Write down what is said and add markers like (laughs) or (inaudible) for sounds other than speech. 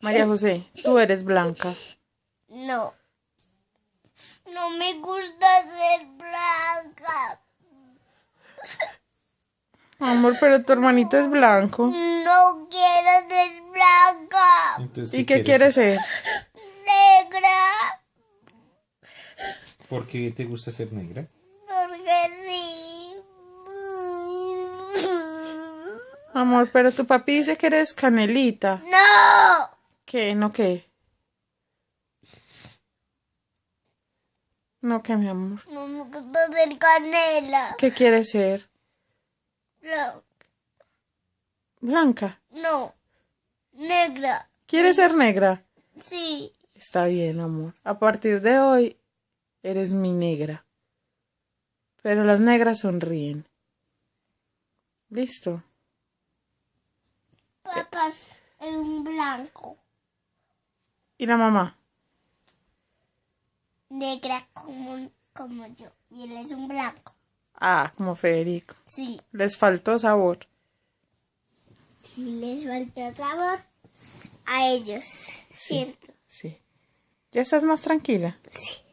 María (laughs) José, tú eres blanca. No. No me gusta ser blanca. (laughs) Amor, pero tu hermanito es blanco. No quiero ser blanca. Entonces, ¿Y qué quieres ser? Negra. ¿Por qué te gusta ser negra? Porque sí. (laughs) Amor, pero tu papi dice que eres canelita. No. ¿Qué? ¿No qué? No, ¿qué, mi amor? No me gusta ser canela. ¿Qué quieres ser? No. Blanca. No. Negra. ¿Quieres ser negra? Sí. Está bien, amor. A partir de hoy, eres mi negra. Pero las negras sonríen. ¿Listo? Papá es un blanco. ¿Y la mamá? Negra como, como yo. Y él es un blanco. Ah, como Federico. Sí. Les faltó sabor. Sí les falta sabor a ellos. ¿Cierto? Sí. ¿Ya estás más tranquila? Sí.